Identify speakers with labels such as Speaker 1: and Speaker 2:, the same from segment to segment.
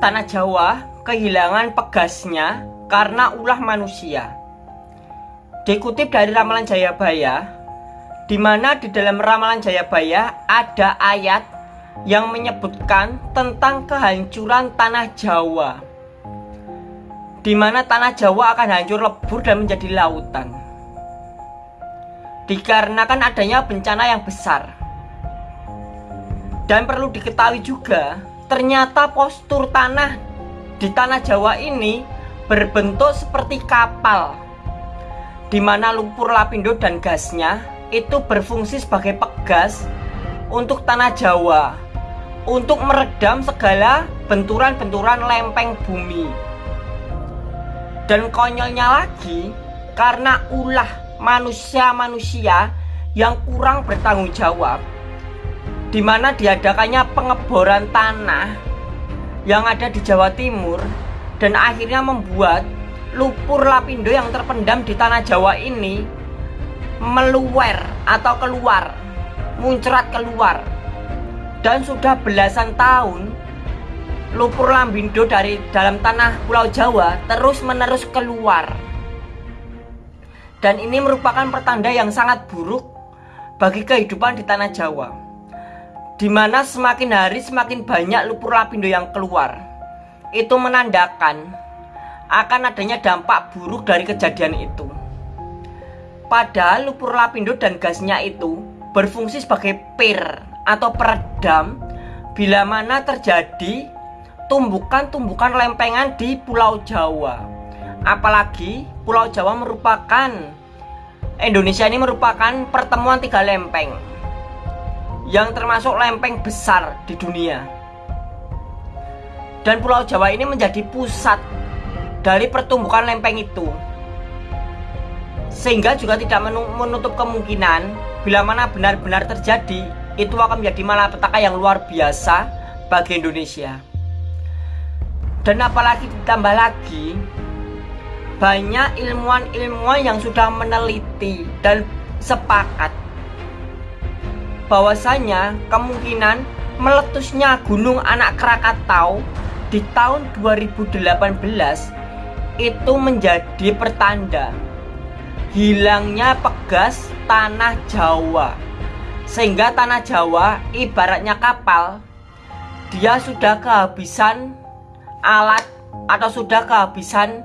Speaker 1: tanah Jawa kehilangan pegasnya karena ulah manusia. Dikutip dari ramalan Jayabaya, di mana di dalam ramalan Jayabaya ada ayat yang menyebutkan tentang kehancuran tanah Jawa. Di mana tanah Jawa akan hancur lebur dan menjadi lautan. Dikarenakan adanya bencana yang besar. Dan perlu diketahui juga, ternyata postur tanah di tanah Jawa ini berbentuk seperti kapal di mana lumpur lapindo dan gasnya itu berfungsi sebagai pegas untuk tanah Jawa untuk meredam segala benturan-benturan lempeng bumi. Dan konyolnya lagi karena ulah manusia-manusia yang kurang bertanggung jawab di mana diadakannya pengeboran tanah yang ada di Jawa Timur dan akhirnya membuat lumpur lapindo yang terpendam di tanah Jawa ini meluwer atau keluar muncrat keluar. Dan sudah belasan tahun lumpur lapindo dari dalam tanah Pulau Jawa terus menerus keluar. Dan ini merupakan pertanda yang sangat buruk bagi kehidupan di tanah Jawa di mana semakin hari semakin banyak lumpur lapindo yang keluar itu menandakan akan adanya dampak buruk dari kejadian itu. Padahal lumpur lapindo dan gasnya itu berfungsi sebagai pir atau peredam bila mana terjadi tumbukan-tumbukan lempengan di Pulau Jawa. Apalagi Pulau Jawa merupakan Indonesia ini merupakan pertemuan tiga lempeng yang termasuk lempeng besar di dunia. Dan Pulau Jawa ini menjadi pusat dari pertumbuhan lempeng itu. Sehingga juga tidak menutup kemungkinan bila mana benar-benar terjadi itu akan menjadi malapetaka yang luar biasa bagi Indonesia. Dan apalagi ditambah lagi banyak ilmuwan-ilmuwan yang sudah meneliti dan sepakat bahwasanya kemungkinan meletusnya gunung anak Krakatau di tahun 2018 itu menjadi pertanda hilangnya pegas tanah Jawa. Sehingga tanah Jawa ibaratnya kapal dia sudah kehabisan alat atau sudah kehabisan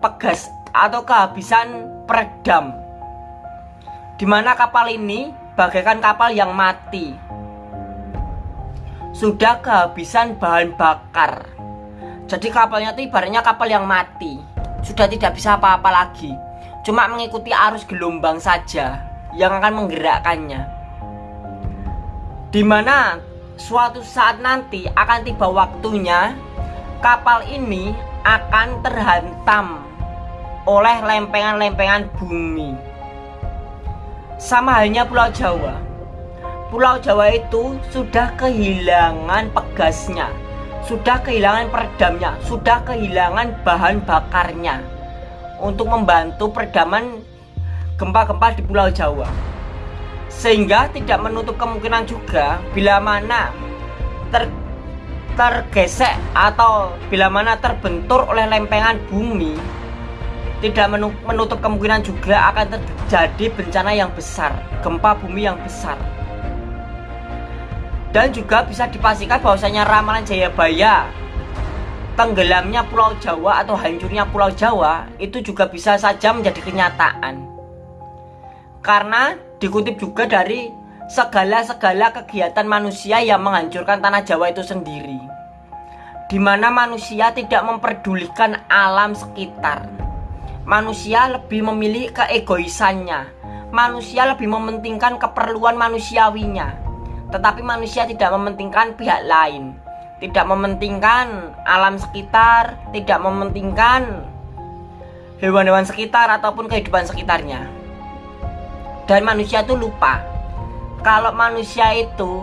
Speaker 1: pegas atau kehabisan peredam. Di mana kapal ini bagaikan kapal yang mati. Sudah kehabisan bahan bakar. Jadi kapalnya itu ibaratnya kapal yang mati. Sudah tidak bisa apa-apa lagi. Cuma mengikuti arus gelombang saja Yang akan menggerakkannya. Di mana suatu saat nanti akan tiba waktunya Kapal ini akan terhantam oleh lempengan-lempengan bumi Sama halnya Pulau Jawa Pulau Jawa itu sudah kehilangan pegasnya sudah kehilangan peredamnya, sudah kehilangan bahan bakarnya untuk membantu peredaman gempa-gempa di Pulau Jawa. Sehingga tidak menutup kemungkinan juga bila mana ter, tergesek atau bila mana terbentur oleh lempengan bumi tidak menutup kemungkinan juga akan terjadi bencana yang besar, gempa bumi yang besar. Dan juga bisa dipastikan bahwasanya ramalan Jayabaya tenggelamnya Pulau Jawa atau hancurnya Pulau Jawa itu juga bisa saja menjadi kenyataan. Karena dikutip juga dari segala-segala kegiatan manusia yang menghancurkan tanah Jawa itu sendiri di mana manusia tidak memperdulikan alam sekitar manusia lebih memilih keegoisannya. Manusia lebih mementingkan keperluan manusiawinya. Tetapi manusia tidak mementingkan pihak lain. Tidak mementingkan alam sekitar Tidak mementingkan hewan-hewan sekitar ataupun kehidupan sekitarnya. Dan manusia itu lupa Kalau manusia itu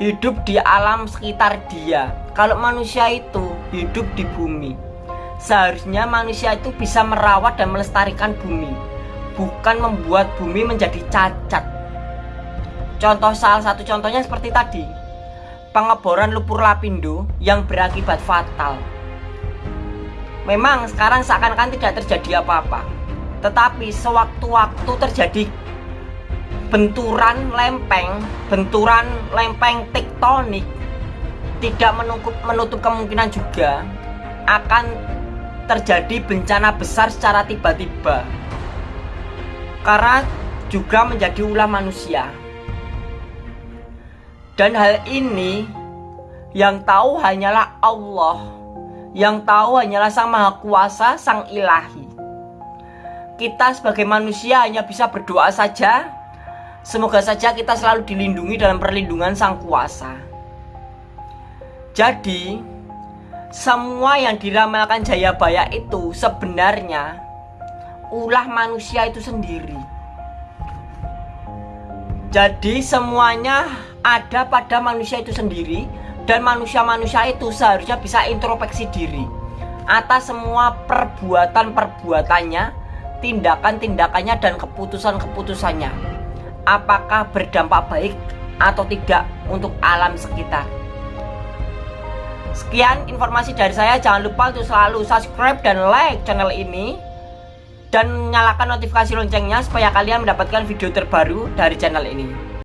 Speaker 1: hidup di alam sekitar dia. Kalau manusia itu hidup di bumi Seharusnya manusia itu bisa merawat dan melestarikan bumi Bukan membuat bumi menjadi cacat Contoh salah satu contohnya seperti tadi pengeboran lumpur lapindo yang berakibat fatal. Memang sekarang seakan-akan tidak terjadi apa-apa. Tetapi sewaktu-waktu terjadi benturan lempeng, benturan lempeng tektonik tidak menutup, menutup kemungkinan juga akan terjadi bencana besar secara tiba-tiba. Karena juga menjadi ulah manusia. Dan hal ini yang tahu hanyalah Allah yang tahu hanyalah Sang Maha Kuasa, Sang Ilahi. Kita sebagai manusia hanya bisa berdoa saja. Semoga saja kita selalu dilindungi dalam perlindungan Sang Kuasa. Jadi, semua yang diramalkan Jayabaya itu sebenarnya ulah manusia itu sendiri. Jadi semuanya ada pada manusia itu sendiri dan manusia-manusia itu seharusnya bisa introspeksi diri atas semua perbuatan-perbuatannya, tindakan-tindakannya dan keputusan-keputusannya. Apakah berdampak baik atau tidak untuk alam sekitar? Sekian informasi dari saya. Jangan lupa untuk selalu subscribe dan like channel ini dan nyalakan notifikasi loncengnya supaya kalian mendapatkan video terbaru dari channel ini.